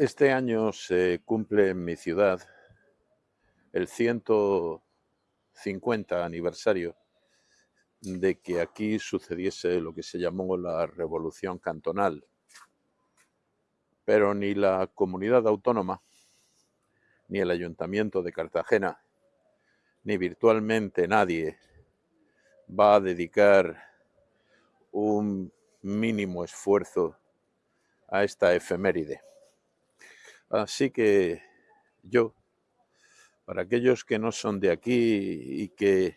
Este año se cumple en mi ciudad el 150 aniversario de que aquí sucediese lo que se llamó la Revolución Cantonal. Pero ni la comunidad autónoma, ni el Ayuntamiento de Cartagena, ni virtualmente nadie va a dedicar un mínimo esfuerzo a esta efeméride. Así que yo, para aquellos que no son de aquí y que,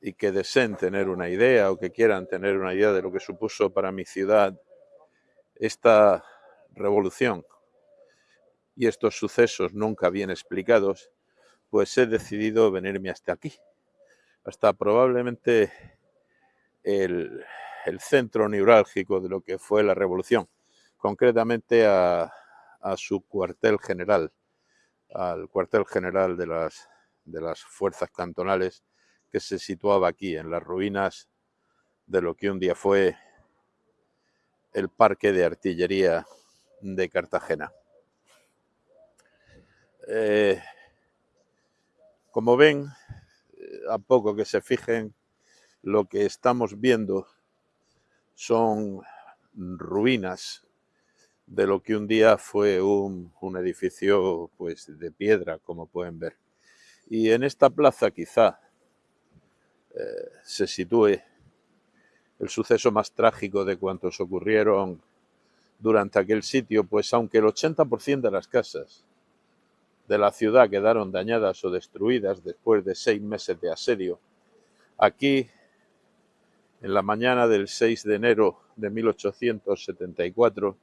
y que deseen tener una idea o que quieran tener una idea de lo que supuso para mi ciudad esta revolución y estos sucesos nunca bien explicados, pues he decidido venirme hasta aquí, hasta probablemente el, el centro neurálgico de lo que fue la revolución, concretamente a a su cuartel general, al cuartel general de las, de las fuerzas cantonales que se situaba aquí, en las ruinas de lo que un día fue el parque de artillería de Cartagena. Eh, como ven, a poco que se fijen, lo que estamos viendo son ruinas de lo que un día fue un, edificio pues, de piedra, como pueden ver. Y en esta plaza quizá eh, se sitúe el suceso más trágico de cuantos ocurrieron durante aquel sitio, pues aunque el 80% de las casas de la ciudad quedaron dañadas o destruidas después de seis meses de asedio, aquí, en la mañana del 6 de enero de 1874,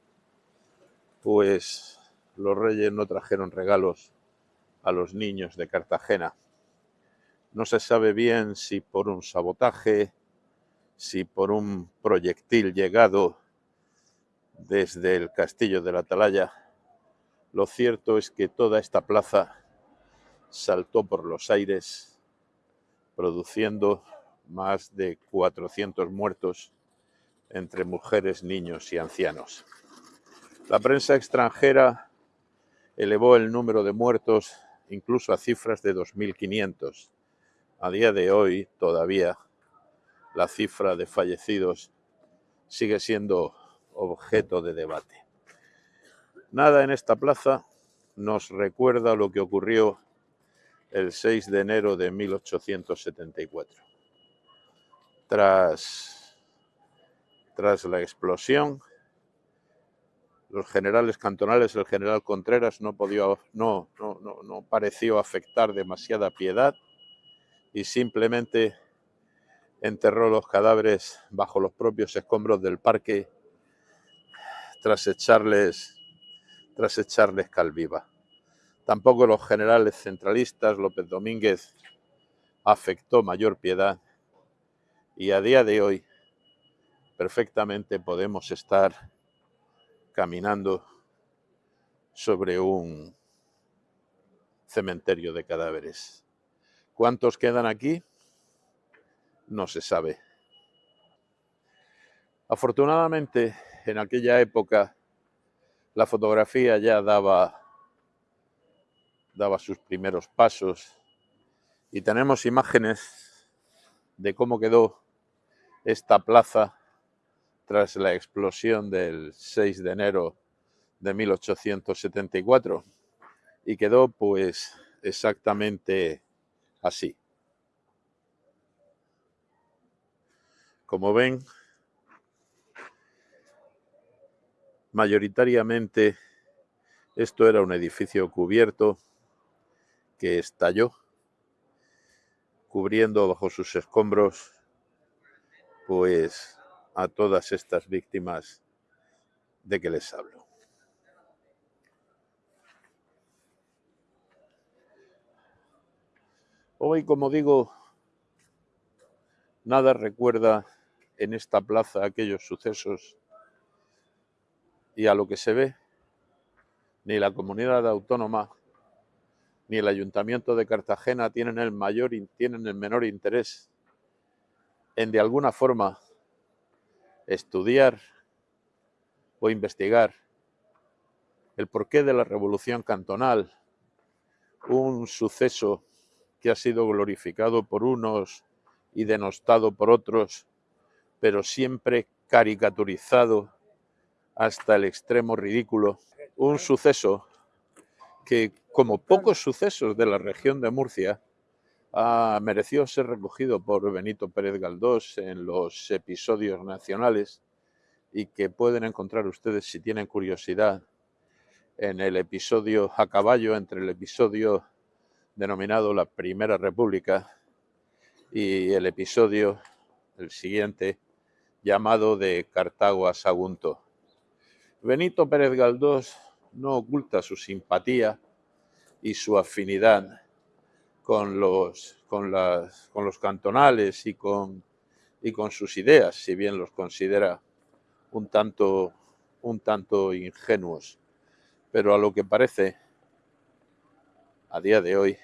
pues los reyes no trajeron regalos a los niños de Cartagena. No se sabe bien si por un sabotaje, si por un proyectil llegado desde el castillo de la Atalaya. Lo cierto es que toda esta plaza saltó por los aires, produciendo más de 400 muertos entre mujeres, niños y ancianos. La prensa extranjera elevó el número de muertos incluso a cifras de 2.500. A día de hoy todavía la cifra de fallecidos sigue siendo objeto de debate. Nada en esta plaza nos recuerda lo que ocurrió el 6 de enero de 1874. Tras, tras la explosión, los generales cantonales, el general Contreras no, no, no, pareció afectar demasiada piedad y simplemente enterró los cadáveres bajo los propios escombros del parque tras echarles, tras echarles calviva. Tampoco los generales centralistas, López Domínguez, afectó mayor piedad y a día de hoy perfectamente podemos estar caminando sobre un cementerio de cadáveres. ¿Cuántos quedan aquí? No se sabe. Afortunadamente, en aquella época, la fotografía ya daba, daba sus primeros pasos y tenemos imágenes de cómo quedó esta plaza tras la explosión del 6 de enero de 1874 y quedó pues exactamente así. Como ven, mayoritariamente esto era un edificio cubierto que estalló, cubriendo bajo sus escombros pues a todas estas víctimas de que les hablo. Hoy, como digo, nada recuerda en esta plaza aquellos sucesos y a lo que se ve, ni la comunidad autónoma ni el ayuntamiento de Cartagena tienen el mayor tienen el menor interés en de alguna forma estudiar o investigar el porqué de la revolución cantonal, un suceso que ha sido glorificado por unos y denostado por otros, pero siempre caricaturizado hasta el extremo ridículo. Un suceso que, como pocos sucesos de la región de Murcia, ha merecido ser recogido por Benito Pérez Galdós en los episodios nacionales y que pueden encontrar ustedes si tienen curiosidad en el episodio a caballo entre el episodio denominado La Primera República y el episodio, el siguiente, llamado de Cartago a Sagunto. Benito Pérez Galdós no oculta su simpatía y su afinidad con los, con las, con los cantonales y con, y con sus ideas, si bien los considera un tanto, un tanto ingenuos. Pero a lo que parece, a día de hoy,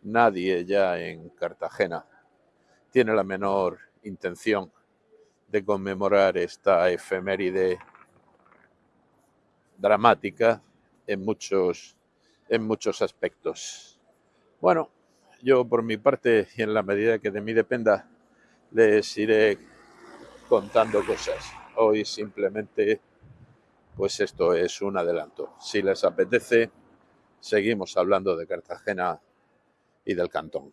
nadie ya en Cartagena tiene la menor intención de conmemorar esta efeméride dramática en muchos, en muchos aspectos. Bueno, yo por mi parte y en la medida que de mí dependa, les iré contando cosas. Hoy simplemente, pues esto es un adelanto. Si les apetece, seguimos hablando de Cartagena y del cantón.